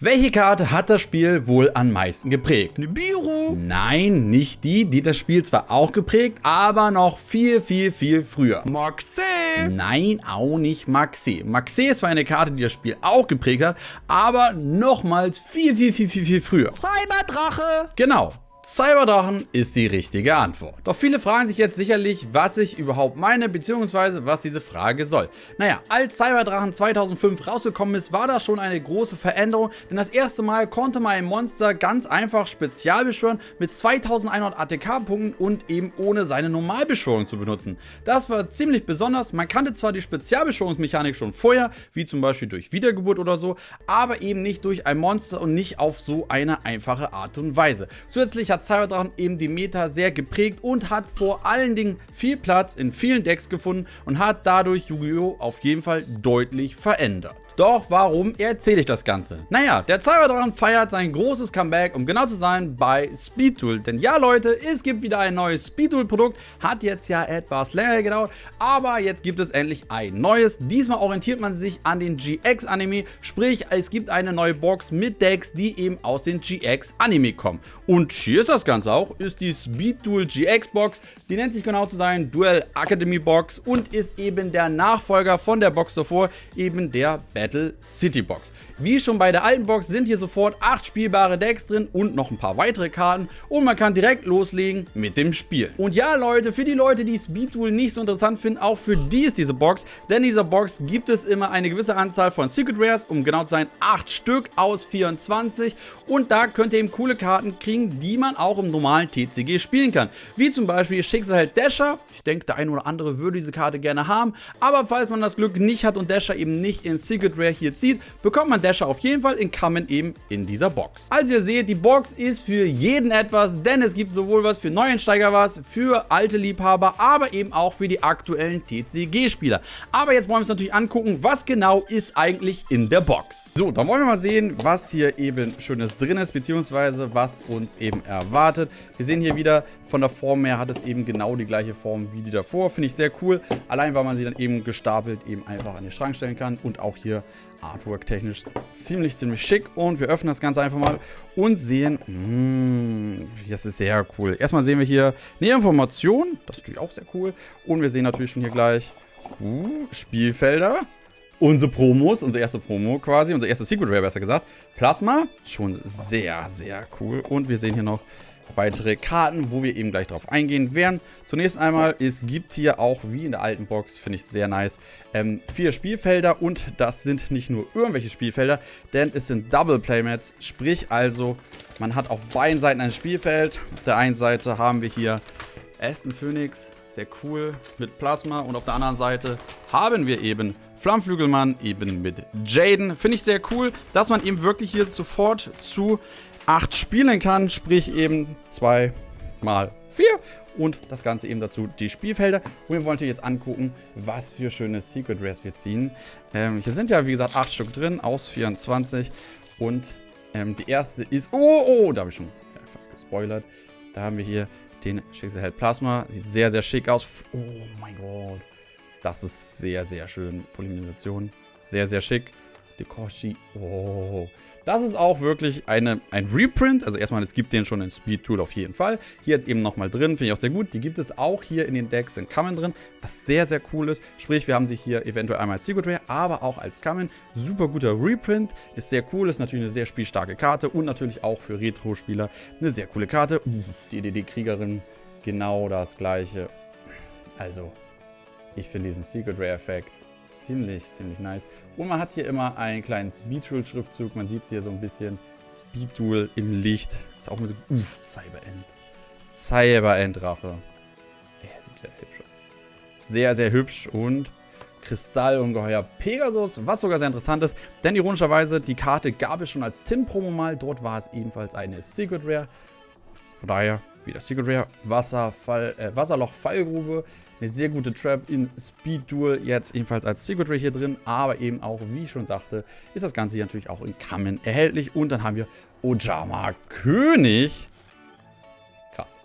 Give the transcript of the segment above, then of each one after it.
Welche Karte hat das Spiel wohl am meisten geprägt? Nibiru. Nein, nicht die, die das Spiel zwar auch geprägt, aber noch viel, viel, viel früher. Maxé. Nein, auch nicht Maxé. Maxé ist zwar eine Karte, die das Spiel auch geprägt hat, aber nochmals viel, viel, viel, viel, viel früher. Cyberdrache. Genau. Cyberdrachen ist die richtige Antwort. Doch viele fragen sich jetzt sicherlich, was ich überhaupt meine, beziehungsweise was diese Frage soll. Naja, als Cyberdrachen 2005 rausgekommen ist, war das schon eine große Veränderung, denn das erste Mal konnte man ein Monster ganz einfach spezial beschwören mit 2100 ATK-Punkten und eben ohne seine Normalbeschwörung zu benutzen. Das war ziemlich besonders, man kannte zwar die Spezialbeschwörungsmechanik schon vorher, wie zum Beispiel durch Wiedergeburt oder so, aber eben nicht durch ein Monster und nicht auf so eine einfache Art und Weise. Zusätzlich hat hat Cyberdrachen eben die Meta sehr geprägt und hat vor allen Dingen viel Platz in vielen Decks gefunden und hat dadurch Yu-Gi-Oh! auf jeden Fall deutlich verändert. Doch warum erzähle ich das Ganze? Naja, der Cyberdrachen feiert sein großes Comeback, um genau zu sein, bei Speedtool. Denn ja Leute, es gibt wieder ein neues Speedtool-Produkt, hat jetzt ja etwas länger gedauert, aber jetzt gibt es endlich ein neues. Diesmal orientiert man sich an den GX-Anime, sprich es gibt eine neue Box mit Decks, die eben aus den GX-Anime kommen. Und hier ist das Ganze auch, ist die Speedtool GX-Box, die nennt sich genau zu sein Duel Academy Box und ist eben der Nachfolger von der Box davor, eben der Battle Battle City Box. Wie schon bei der alten Box sind hier sofort 8 spielbare Decks drin und noch ein paar weitere Karten und man kann direkt loslegen mit dem Spiel. Und ja Leute, für die Leute, die Speed Duel nicht so interessant finden, auch für die ist diese Box, denn in dieser Box gibt es immer eine gewisse Anzahl von Secret Rares, um genau zu sein 8 Stück aus 24 und da könnt ihr eben coole Karten kriegen, die man auch im normalen TCG spielen kann. Wie zum Beispiel Schicksalheld Dasher, ich denke der eine oder andere würde diese Karte gerne haben, aber falls man das Glück nicht hat und Dasher eben nicht in Secret Rare hier zieht, bekommt man Dasher auf jeden Fall in Common eben in dieser Box. Also ihr seht, die Box ist für jeden etwas, denn es gibt sowohl was für Neueinsteiger was, für alte Liebhaber, aber eben auch für die aktuellen TCG-Spieler. Aber jetzt wollen wir uns natürlich angucken, was genau ist eigentlich in der Box. So, dann wollen wir mal sehen, was hier eben Schönes drin ist, beziehungsweise was uns eben erwartet. Wir sehen hier wieder, von der Form her hat es eben genau die gleiche Form wie die davor. Finde ich sehr cool, allein weil man sie dann eben gestapelt eben einfach an den Schrank stellen kann und auch hier Artwork technisch ziemlich, ziemlich schick. Und wir öffnen das Ganze einfach mal und sehen, mh, mm, das ist sehr cool. Erstmal sehen wir hier eine Information, das ist natürlich auch sehr cool. Und wir sehen natürlich schon hier gleich uh, Spielfelder. Unsere Promos, unsere erste Promo quasi, unser erstes Secret Rare besser gesagt. Plasma, schon sehr, sehr cool. Und wir sehen hier noch weitere Karten, wo wir eben gleich drauf eingehen werden. Zunächst einmal, es gibt hier auch, wie in der alten Box, finde ich sehr nice, ähm, vier Spielfelder und das sind nicht nur irgendwelche Spielfelder, denn es sind Double Playmats, sprich also, man hat auf beiden Seiten ein Spielfeld. Auf der einen Seite haben wir hier Aston Phoenix, sehr cool, mit Plasma und auf der anderen Seite haben wir eben Flammflügelmann eben mit Jaden. Finde ich sehr cool, dass man eben wirklich hier sofort zu 8 spielen kann, sprich eben 2 mal 4 und das Ganze eben dazu die Spielfelder. Und wir wollen hier jetzt angucken, was für schöne Secret Rares wir ziehen. Ähm, hier sind ja, wie gesagt, 8 Stück drin aus 24 und ähm, die erste ist... Oh, oh, da habe ich schon ja, fast gespoilert. Da haben wir hier den Schicksalheld Plasma. Sieht sehr, sehr schick aus. Oh mein Gott. Das ist sehr, sehr schön. Polymerisation. Sehr, sehr schick. Dekoshi. Oh. Das ist auch wirklich eine, ein Reprint. Also erstmal, es gibt den schon in Speed Tool auf jeden Fall. Hier jetzt eben nochmal drin, finde ich auch sehr gut. Die gibt es auch hier in den Decks in Common drin, was sehr, sehr cool ist. Sprich, wir haben sie hier eventuell einmal als Secret Rare, aber auch als Common. Super guter Reprint, ist sehr cool, ist natürlich eine sehr spielstarke Karte und natürlich auch für Retro-Spieler eine sehr coole Karte. Uh, die DD-Kriegerin, genau das gleiche. Also, ich finde diesen Secret Rare-Effekt ziemlich, ziemlich nice. Und man hat hier immer einen kleinen Speedtool-Schriftzug. Man sieht es hier so ein bisschen. Speedtool im Licht. Ist auch mal so, uff, Cyberend. Cyberend-Drache. Er sieht sehr hübsch aus. Sehr, sehr hübsch und Kristallungeheuer Pegasus, was sogar sehr interessant ist, denn ironischerweise, die Karte gab es schon als Tin-Promo mal, dort war es ebenfalls eine Secret Rare. Von daher, wieder Secret Rare, Wasserfall, äh, Wasserloch-Fallgrube, eine sehr gute Trap in Speed Duel, jetzt ebenfalls als Secret Ray hier drin, aber eben auch, wie ich schon sagte, ist das Ganze hier natürlich auch in Kamen erhältlich. Und dann haben wir Ojama König. Krass.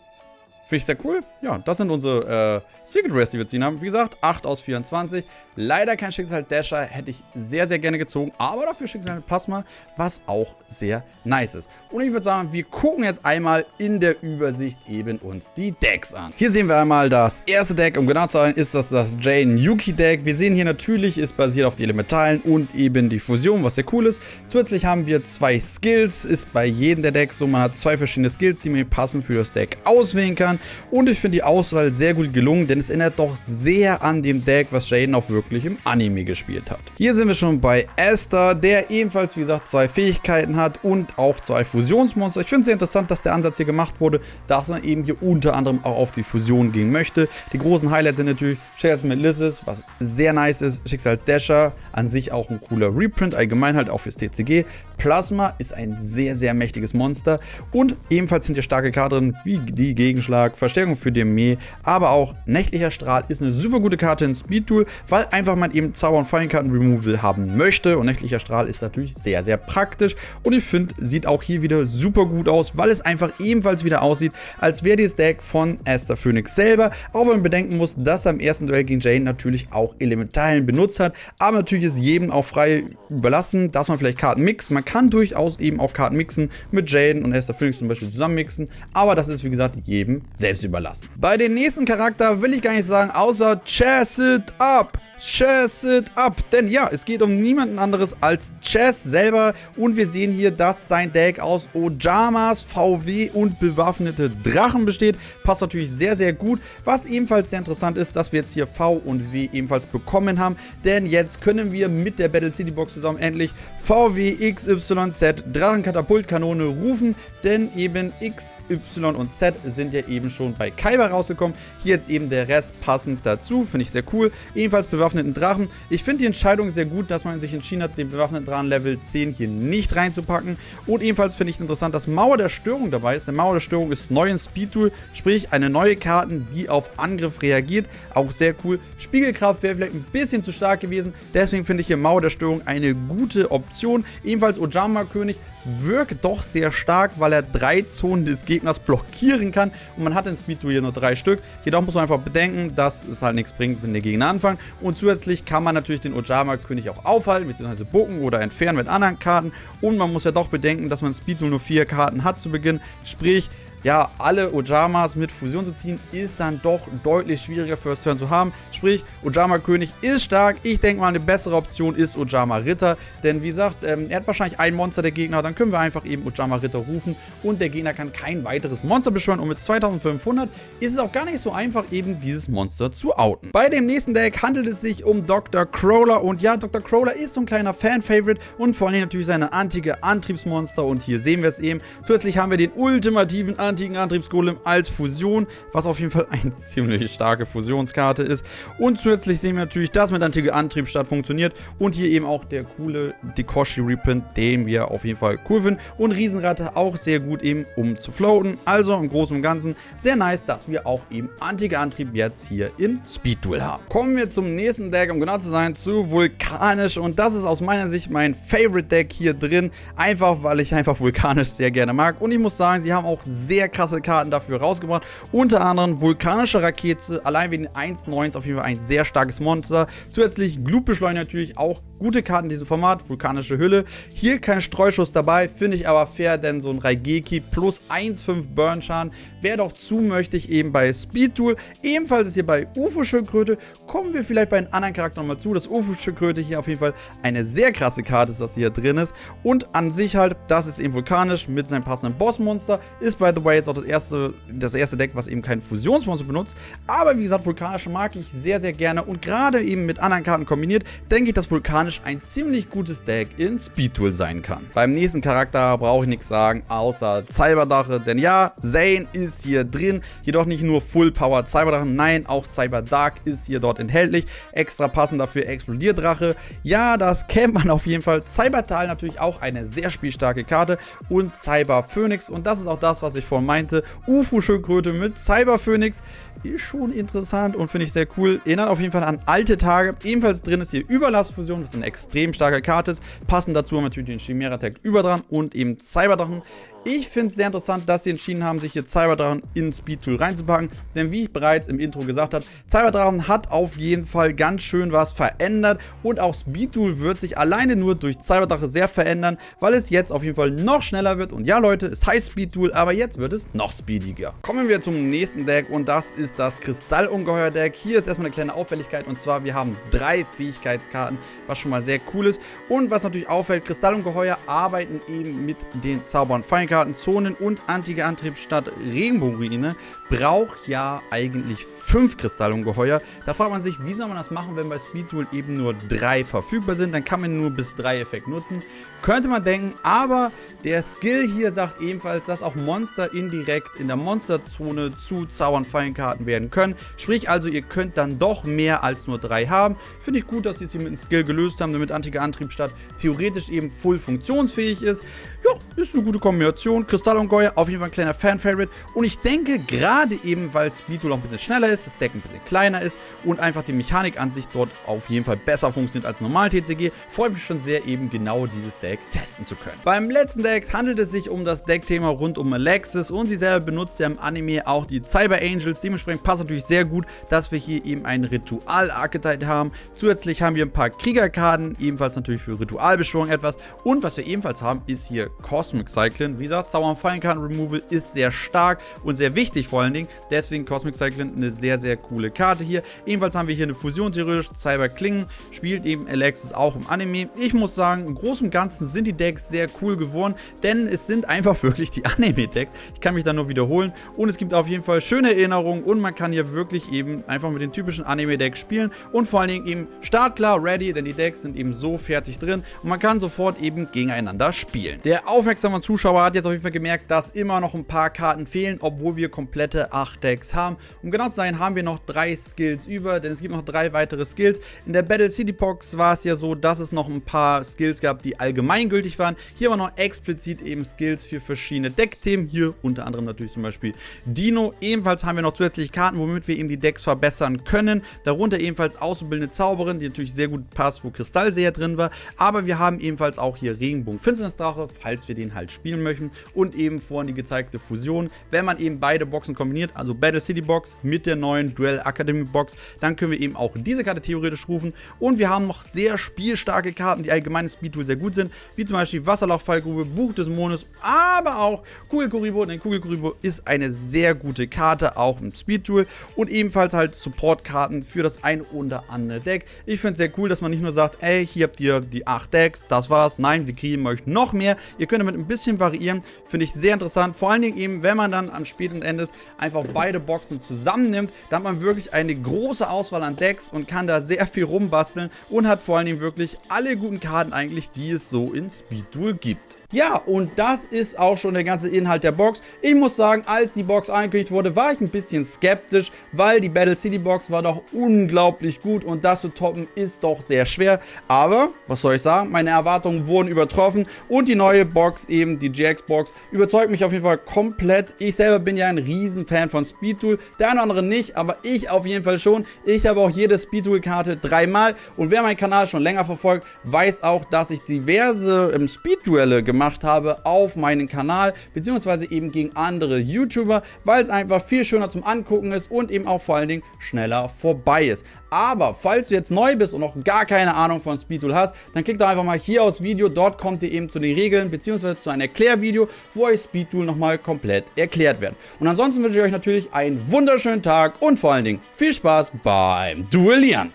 Finde ich sehr cool. Ja, das sind unsere äh, Secret Rares, die wir ziehen haben. Wie gesagt, 8 aus 24. Leider kein Schicksal Dasher, hätte ich sehr, sehr gerne gezogen. Aber dafür Schicksal Plasma, was auch sehr nice ist. Und ich würde sagen, wir gucken jetzt einmal in der Übersicht eben uns die Decks an. Hier sehen wir einmal das erste Deck. Um genau zu sein, ist das das Jane Yuki Deck. Wir sehen hier natürlich, ist basiert auf die Elementalen und eben die Fusion, was sehr cool ist. Zusätzlich haben wir zwei Skills. Ist bei jedem der Decks so, man hat zwei verschiedene Skills, die man passend für das Deck auswählen kann. Und ich finde die Auswahl sehr gut gelungen, denn es erinnert doch sehr an dem Deck, was Jaden auch wirklich im Anime gespielt hat. Hier sind wir schon bei Esther, der ebenfalls, wie gesagt, zwei Fähigkeiten hat und auch zwei Fusionsmonster. Ich finde es sehr interessant, dass der Ansatz hier gemacht wurde, dass man eben hier unter anderem auch auf die Fusion gehen möchte. Die großen Highlights sind natürlich Schicksal mit Lizis, was sehr nice ist. Schicksal Dasher, an sich auch ein cooler Reprint, allgemein halt auch fürs TCG. Plasma ist ein sehr, sehr mächtiges Monster und ebenfalls sind hier starke Karten wie die Gegenschlag, Verstärkung für DME, aber auch Nächtlicher Strahl ist eine super gute Karte in Speed Tool, weil einfach man eben Zauber- und Fallenkarten Removal haben möchte. Und Nächtlicher Strahl ist natürlich sehr, sehr praktisch. Und ich finde, sieht auch hier wieder super gut aus, weil es einfach ebenfalls wieder aussieht, als wäre dieses Deck von Esther Phoenix selber, auch wenn man bedenken muss, dass er im ersten Duell gegen Jane natürlich auch Elementalen benutzt hat, aber natürlich ist jedem auch frei überlassen, dass man vielleicht Karten mixt, man kann durchaus eben auch Karten mixen, mit Jaden und Esther Phoenix zum Beispiel zusammen mixen, aber das ist wie gesagt jedem selbst überlassen. Bei den nächsten Charakter will ich gar nicht sagen, außer Chess it up. Chess it up. Denn ja, es geht um niemanden anderes als Chess selber. Und wir sehen hier, dass sein Deck aus Ojamas, VW und bewaffnete Drachen besteht. Passt natürlich sehr, sehr gut. Was ebenfalls sehr interessant ist, dass wir jetzt hier V und W ebenfalls bekommen haben. Denn jetzt können wir mit der Battle City Box zusammen endlich VW, XYZ, Drachenkatapultkanone rufen. Denn eben X, Y und Z sind ja eben schon bei Kaiba rausgekommen. Hier jetzt eben der Rest passend dazu. Finde ich sehr cool. Ebenfalls bewaffnet bewaffneten Drachen. Ich finde die Entscheidung sehr gut, dass man sich entschieden hat, den bewaffneten Drachen Level 10 hier nicht reinzupacken. Und ebenfalls finde ich es interessant, dass Mauer der Störung dabei ist. Eine Mauer der Störung ist neu in Speed Tool, sprich eine neue Karte, die auf Angriff reagiert. Auch sehr cool. Spiegelkraft wäre vielleicht ein bisschen zu stark gewesen. Deswegen finde ich hier Mauer der Störung eine gute Option. Ebenfalls Ojama König wirkt doch sehr stark, weil er drei Zonen des Gegners blockieren kann. Und man hat in Speed hier nur drei Stück. Jedoch muss man einfach bedenken, dass es halt nichts bringt, wenn der Gegner anfängt. Und zusätzlich kann man natürlich den Ojama-König auch aufhalten, bzw. bucken oder entfernen mit anderen Karten. Und man muss ja doch bedenken, dass man Speed nur vier Karten hat zu Beginn. Sprich, ja, alle Ojamas mit Fusion zu ziehen, ist dann doch deutlich schwieriger First Turn zu haben. Sprich, Ojama König ist stark. Ich denke mal, eine bessere Option ist Ojama Ritter. Denn wie gesagt, ähm, er hat wahrscheinlich ein Monster der Gegner. Dann können wir einfach eben Ojama Ritter rufen. Und der Gegner kann kein weiteres Monster beschwören. Und mit 2500 ist es auch gar nicht so einfach, eben dieses Monster zu outen. Bei dem nächsten Deck handelt es sich um Dr. Crawler. Und ja, Dr. Crawler ist so ein kleiner Fan-Favorite. Und vor allem natürlich seine antike Antriebsmonster. Und hier sehen wir es eben. Zusätzlich haben wir den ultimativen Antriebsmonster antiken Antriebsgolem als Fusion, was auf jeden Fall eine ziemlich starke Fusionskarte ist. Und zusätzlich sehen wir natürlich, dass mit antike Antriebsstadt funktioniert und hier eben auch der coole Dekoshi Reprint, den wir auf jeden Fall cool finden. Und Riesenratte auch sehr gut eben, um zu floaten. Also im Großen und Ganzen sehr nice, dass wir auch eben antike Antrieb jetzt hier in Speed Duel haben. Kommen wir zum nächsten Deck, um genau zu sein, zu Vulkanisch. Und das ist aus meiner Sicht mein Favorite Deck hier drin. Einfach, weil ich einfach Vulkanisch sehr gerne mag. Und ich muss sagen, sie haben auch sehr sehr krasse Karten dafür rausgebracht. Unter anderem vulkanische Rakete, allein wegen 1.9 ist auf jeden Fall ein sehr starkes Monster. Zusätzlich Glutbeschleuniger natürlich auch gute Karten in diesem Format, vulkanische Hülle. Hier kein Streuschuss dabei, finde ich aber fair, denn so ein Raigeki plus 1,5 Burn-Schaden wäre doch zu möchtig eben bei Speed Tool. Ebenfalls ist hier bei UFO-Schildkröte, kommen wir vielleicht bei einem anderen Charakter nochmal zu, dass UFO-Schildkröte hier auf jeden Fall eine sehr krasse Karte ist, dass sie hier drin ist. Und an sich halt, das ist eben vulkanisch mit seinem passenden Bossmonster, ist by the way jetzt auch das erste, das erste Deck, was eben kein Fusionsmonster benutzt. Aber wie gesagt, vulkanische mag ich sehr, sehr gerne und gerade eben mit anderen Karten kombiniert, denke ich, dass vulkanisch automatisch ein ziemlich gutes Deck in Speed Tool sein kann. Beim nächsten Charakter brauche ich nichts sagen, außer Cyberdache, denn ja, Zane ist hier drin, jedoch nicht nur Full Power Cyberdrache, nein, auch Cyberdark ist hier dort enthaltlich, extra passend dafür Explodierdrache, ja, das kennt man auf jeden Fall, Cybertal natürlich auch eine sehr spielstarke Karte. Und Cyber Phoenix. Und das ist auch das, was ich vorhin meinte, UFO-Schildkröte mit Cyber Phoenix. Ist schon interessant und finde ich sehr cool, erinnert auf jeden Fall an alte Tage, ebenfalls drin ist hier Überlastfusion, ist eine extrem starke Karte ist. Passend dazu haben wir natürlich den Chimera Tag über dran und eben Cyberdrachen. Ich finde es sehr interessant, dass sie entschieden haben, sich hier Cyberdrachen in Speedtool reinzupacken, denn wie ich bereits im Intro gesagt habe, Cyberdrachen hat auf jeden Fall ganz schön was verändert. Und auch Speedtool wird sich alleine nur durch Cyberdrache sehr verändern, weil es jetzt auf jeden Fall noch schneller wird. Und ja Leute, es heißt Speedtool, aber jetzt wird es noch speediger. Kommen wir zum nächsten Deck und das ist das Kristallungeheuer-Deck. Hier ist erstmal eine kleine Auffälligkeit und zwar, wir haben drei Fähigkeitskarten, was schon mal sehr cool ist. Und was natürlich auffällt, Kristallungeheuer arbeiten eben mit den Zaubern. Feinkarten Zonen und antike Antriebsstadt Regenbogenruine braucht ja eigentlich fünf Kristallungeheuer. Da fragt man sich, wie soll man das machen, wenn bei Speedtool eben nur drei verfügbar sind. Dann kann man nur bis drei Effekt nutzen. Könnte man denken, aber der Skill hier sagt ebenfalls, dass auch Monster indirekt in der Monsterzone zu Zaubern-Fallenkarten werden können. Sprich also, ihr könnt dann doch mehr als nur drei haben. Finde ich gut, dass sie es hier mit dem Skill gelöst haben, damit antike Antriebsstadt theoretisch eben full funktionsfähig ist. Ja, ist eine gute Kombination. Kristallungeheuer, auf jeden Fall ein kleiner Fan-Favorite. Und ich denke, gerade eben, weil Speedtool auch ein bisschen schneller ist, das Deck ein bisschen kleiner ist und einfach die Mechanik an sich dort auf jeden Fall besser funktioniert als normal TCG, freut mich schon sehr, eben genau dieses Deck testen zu können. Beim letzten Deck handelt es sich um das Deckthema rund um Alexis und sie selber benutzt ja im Anime auch die Cyber Angels. Dementsprechend passt natürlich sehr gut, dass wir hier eben einen Ritual-Archetype haben. Zusätzlich haben wir ein paar Kriegerkarten, ebenfalls natürlich für Ritualbeschwörung etwas. Und was wir ebenfalls haben, ist hier Cosmic Cyclone. Wie gesagt, Zauber- und Fallenkarten-Removal ist sehr stark und sehr wichtig vor allen Dingen. Deswegen Cosmic Cyclone eine sehr, sehr coole Karte hier. Ebenfalls haben wir hier eine Fusion theoretisch. Cyber Klingen spielt eben Alexis auch im Anime. Ich muss sagen, im Großen und Ganzen sind die Decks sehr cool geworden, denn es sind einfach wirklich die Anime-Decks. Ich kann mich da nur wiederholen und es gibt auf jeden Fall schöne Erinnerungen und man kann hier wirklich eben einfach mit den typischen Anime-Decks spielen und vor allen Dingen eben startklar ready, denn die Decks sind eben so fertig drin und man kann sofort eben gegeneinander spielen. Der aufmerksame Zuschauer hat jetzt auf jeden Fall gemerkt, dass immer noch ein paar Karten fehlen, obwohl wir komplette 8 Decks haben. Um genau zu sein, haben wir noch drei Skills über, denn es gibt noch drei weitere Skills. In der Battle City Box war es ja so, dass es noch ein paar Skills gab, die allgemeingültig waren. Hier war noch explizit eben Skills für verschiedene Deckthemen. Hier unter anderem natürlich zum Beispiel Dino. Ebenfalls haben wir noch zusätzliche Karten, womit wir eben die Decks verbessern können. Darunter ebenfalls auszubildende Zauberin, die natürlich sehr gut passt, wo Kristallseher drin war. Aber wir haben ebenfalls auch hier Regenbogen Finsternisdrache, falls wir den halt spielen möchten. Und eben vorhin die gezeigte Fusion. Wenn man eben beide Boxen kombiniert, also Battle City Box mit der neuen Duell Academy Box, dann können wir eben auch diese Karte theoretisch rufen. Und wir haben noch sehr spielstarke Karten, die allgemein Speedtool sehr gut sind, wie zum Beispiel Wasserlochfallgrube, Buch des Mondes, aber auch Kugelkuribo, denn Kugelkuribo ist eine sehr gute Karte, auch im Speedtool und ebenfalls halt Supportkarten für das ein oder andere Deck. Ich finde es sehr cool, dass man nicht nur sagt, ey, hier habt ihr die 8 Decks, das war's. Nein, wir kriegen euch noch mehr. Könnt damit ein bisschen variieren, finde ich sehr interessant. Vor allen Dingen eben, wenn man dann am späten Endes einfach beide Boxen zusammennimmt, dann hat man wirklich eine große Auswahl an Decks und kann da sehr viel rumbasteln und hat vor allen Dingen wirklich alle guten Karten eigentlich, die es so in Speedduel gibt. Ja, und das ist auch schon der ganze Inhalt der Box. Ich muss sagen, als die Box angekündigt wurde, war ich ein bisschen skeptisch, weil die Battle City Box war doch unglaublich gut und das zu toppen ist doch sehr schwer. Aber, was soll ich sagen, meine Erwartungen wurden übertroffen und die neue Box, eben die GX Box, überzeugt mich auf jeden Fall komplett. Ich selber bin ja ein Riesenfan von Speedtool, der eine oder andere nicht, aber ich auf jeden Fall schon. Ich habe auch jede Speedtool-Karte dreimal und wer meinen Kanal schon länger verfolgt, weiß auch, dass ich diverse ähm, Speed-Duelle gemacht gemacht habe auf meinen Kanal, beziehungsweise eben gegen andere YouTuber, weil es einfach viel schöner zum Angucken ist und eben auch vor allen Dingen schneller vorbei ist. Aber falls du jetzt neu bist und noch gar keine Ahnung von Speedtool hast, dann klick doch einfach mal hier aufs Video, dort kommt ihr eben zu den Regeln beziehungsweise zu einem Erklärvideo, wo euch Speedtool nochmal komplett erklärt wird. Und ansonsten wünsche ich euch natürlich einen wunderschönen Tag und vor allen Dingen viel Spaß beim Duellieren.